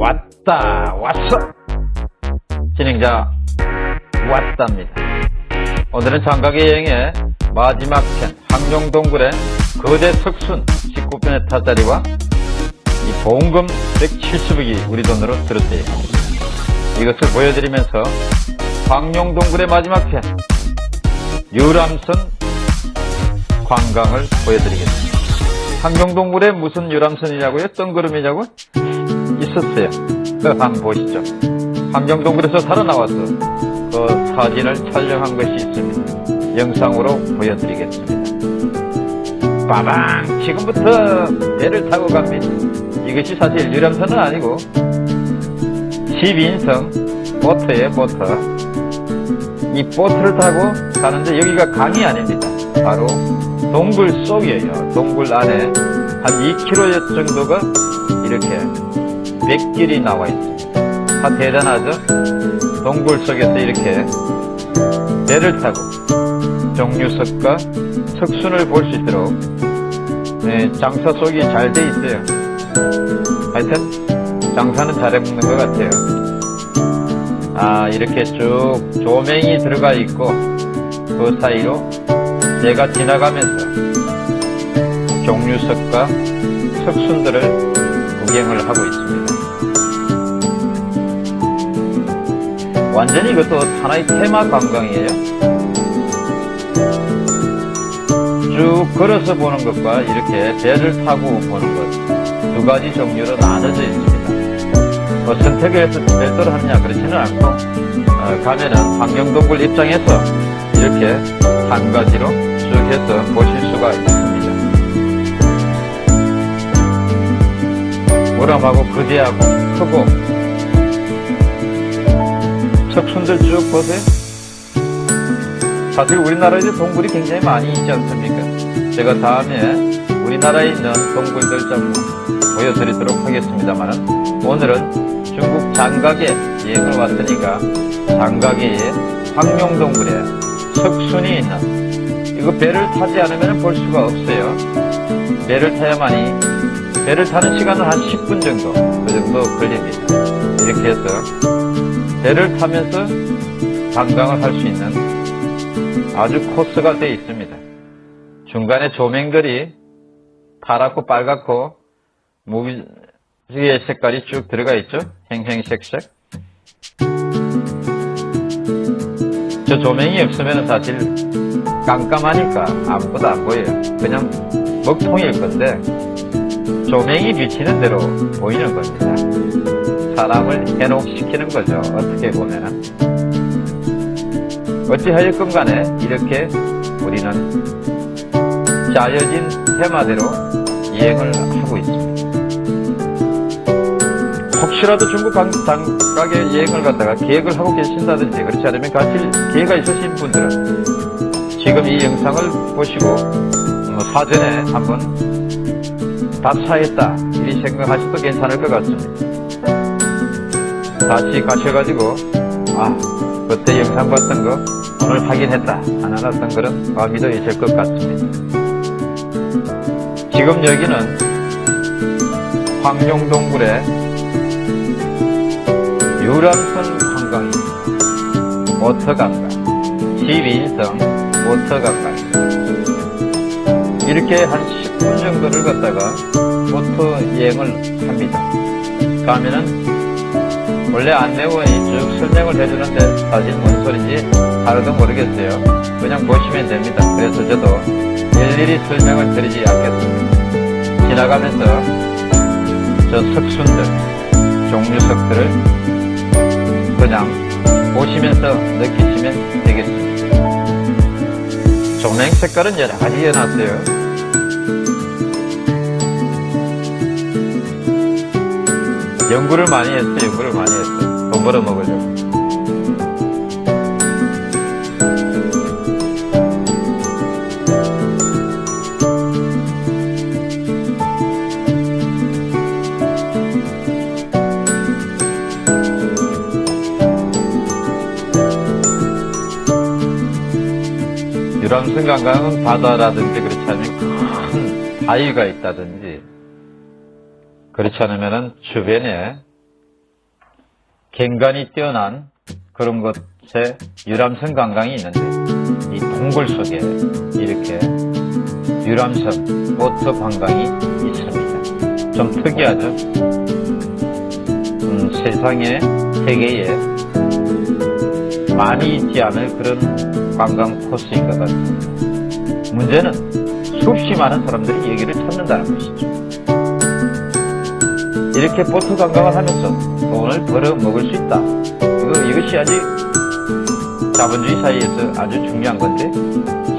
왔다 왔어 진행자 왔답니다 오늘은 장각의 여행의 마지막 편 항룡동굴의 거대 석순 19편의 타짜리와 이 보험금 170억이 우리 돈으로 들었대요 이것을 보여드리면서 황룡동굴의 마지막 편 유람선 관광을 보여드리겠습니다 황룡동굴에 무슨 유람선이냐고요? 뜬구름이냐고? 있었어요. 그 한번 보시죠. 함경동굴에서 살아나와서 그 사진을 촬영한 것이 있습니다. 영상으로 보여드리겠습니다. 빠방! 지금부터 배를 타고 갑니다. 이것이 사실 유람선은 아니고 12인승 보트에 보트 이 보트를 타고 가는데 여기가 강이 아닙니다. 바로 동굴 속이에요. 동굴 안에 한 2km 정도가 이렇게 백길이 나와 있습니다. 다 대단하죠? 동굴 속에서 이렇게 배를 타고 정류석과 석순을 볼 수 있도록 네, 장사 속이 잘 돼 있어요. 하여튼 장사는 잘해먹는 것 같아요. 아 이렇게 쭉 조명이 들어가 있고 그 사이로 내가 지나가면서 종류석과 석순들을 구경을 하고 있습니다. 완전히 이것도 하나의 테마 관광이에요. 쭉 걸어서 보는 것과 이렇게 배를 타고 보는 것 두 가지 종류로 나눠져 있습니다. 뭐 선택을 해서 별도로 하느냐 그렇지는 않고 어, 가면은 환경동굴 입장에서 이렇게 한 가지로 쭉 해서 보실 수가 있습니다. 모람하고 거대하고 크고 석순들 쭉 보세요. 사실 우리나라에도 동굴이 굉장히 많이 있지 않습니까? 제가 다음에 우리나라에 있는 동굴들 좀 보여드리도록 하겠습니다만 오늘은 중국 장각에 여행을 왔으니까 장각의 황룡동굴에 석순이 있는 이거 배를 타지 않으면 볼 수가 없어요. 배를 타야만이 배를 타는 시간은 한 10분 정도 그 정도 걸립니다. 이렇게 해서 배를 타면서 관광을 할 수 있는 아주 코스가 되어 있습니다. 중간에 조명들이 파랗고 빨갛고 무지의 색깔이 쭉 들어가 있죠. 행행색색. 저 조명이 없으면 사실 깜깜하니까 아무것도 안 보여요. 그냥 먹통일 건데 조명이 비치는 대로 보이는 겁니다. 사람을 해독시키는 거죠. 어떻게 보면은. 어찌하였건 간에 이렇게 우리는 짜여진 테마대로 여행을 하고 있습니다. 혹시라도 중국 장각에 여행을 갔다가 계획을 하고 계신다든지 그렇지 않으면 같이 계획가 있으신 분들은 지금 이 영상을 보시고 뭐 사전에 한번 답사했다 이 생각하셔도 괜찮을 것 같습니다. 다시 가셔가지고 아 그때 영상 봤던 거 오늘 확인했다 안 알았던 거는 마음이 더 있을 것 같습니다. 지금 여기는 황룡동굴의 유람선 관광입니다. 모터관광 12인승 모터관광 이렇게 한 10분 정도를 갖다가 모터 여행을 합니다. 가면은 원래 안내원이 쭉 설명을 해주는데 사실 뭔 소리인지 하나도 모르겠어요. 그냥 보시면 됩니다. 그래서 저도 일일이 설명을 드리지 않겠습니다. 지나가면서 저 석순들, 종류석들을 그냥 보시면서 느끼시면 되겠습니다. 조명 색깔은 여러 가지 해놨어요. 연구를 많이 했어, 연구를 많이 했어. 돈 벌어 먹으려고. 유람선 관광은 바다라든지 그렇지 않으면 큰 바위가 있다든지 그렇지 않으면 주변에 갱간이 뛰어난 그런 것에 유람선 관광이 있는데 이 동굴 속에 이렇게 유람선 보트 관광이 있습니다. 좀 특이하죠? 음, 세상에 세계에 많이 있지 않을 그런 관광 코스인 것 같습니다. 문제는 수없이 많은 사람들이 여기를 찾는다는 것이죠. 이렇게 보트 관광을 하면서 돈을 벌어 먹을 수 있다. 이거, 이것이 아직 자본주의 사회에서 아주 중요한 건데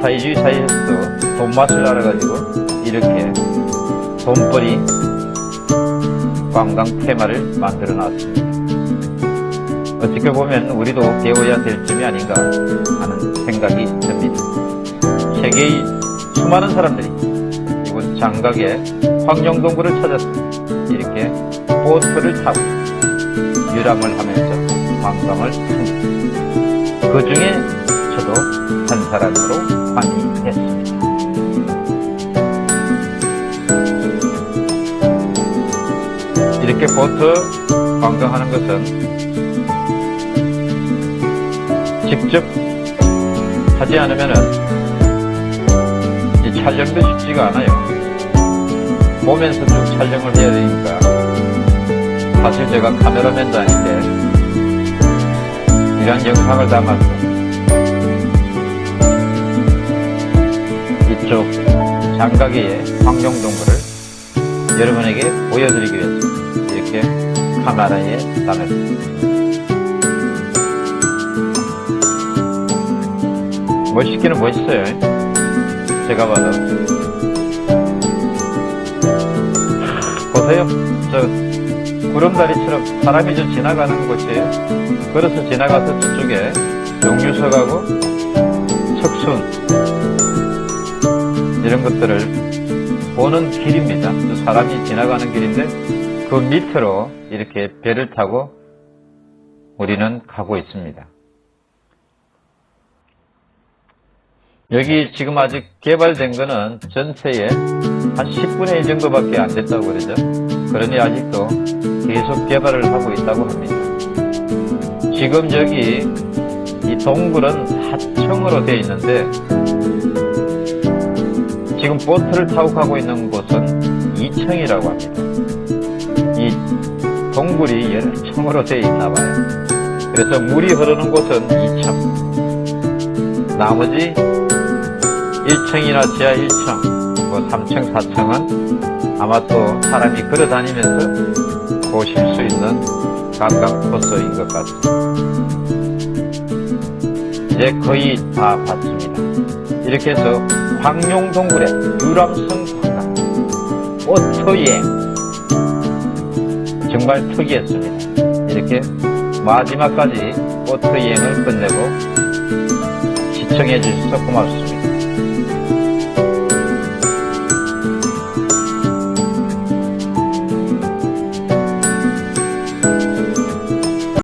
사회주의 사회에서도 돈 맛을 알아가지고 이렇게 돈벌이 관광 테마를 만들어 놨습니다. 어떻게 보면 우리도 배워야 될 점이 아닌가 하는 생각이 듭니다. 세계의 수많은 사람들이 이곳 장각의 황룡동굴을 찾아서 이렇게 보트를 타고 유람을 하면서 관광을 합니다. 그 중에 저도 한 사람으로 관여했습니다. 이렇게 보트 관광하는 것은 직접 하지 않으면은 이 촬영도 쉽지가 않아요. 보면서 쭉 촬영을 해야 되니까 사실 제가 카메라맨도 아닌데 이런 영상을 담아서 이쪽 장가계의 황룡동굴을 여러분에게 보여드리기 위해서 이렇게 카메라에 담았습니다. 멋있기는 멋있어요. 제가 봐도. 보세요. 저 구름다리처럼 사람이 저 지나가는 곳이에요. 걸어서 지나가서 저쪽에 용유석하고 석순 이런 것들을 보는 길입니다. 저 사람이 지나가는 길인데 그 밑으로 이렇게 배를 타고 우리는 가고 있습니다. 여기 지금 아직 개발된 거는 전체의 한 10분의 1 정도밖에 안 됐다고 그러죠. 그러니 아직도 계속 개발을 하고 있다고 합니다. 지금 저기 이 동굴은 4층으로 되어 있는데 지금 보트를 타고 가고 있는 곳은 2층이라고 합니다. 이 동굴이 열층으로 되어 있나 봐요. 그래서 물이 흐르는 곳은 2층. 나머지 1층이나 지하 1층, 뭐 3층, 4층은 아마 또 사람이 걸어 다니면서 보실 수 있는 관광 코스인 것 같습니다. 이제 거의 다 봤습니다. 이렇게 해서 황룡동굴의 유람선 관광, 오토여행 정말 특이했습니다. 이렇게 마지막까지 오토여행을 끝내고 시청해 주셔서 고맙습니다.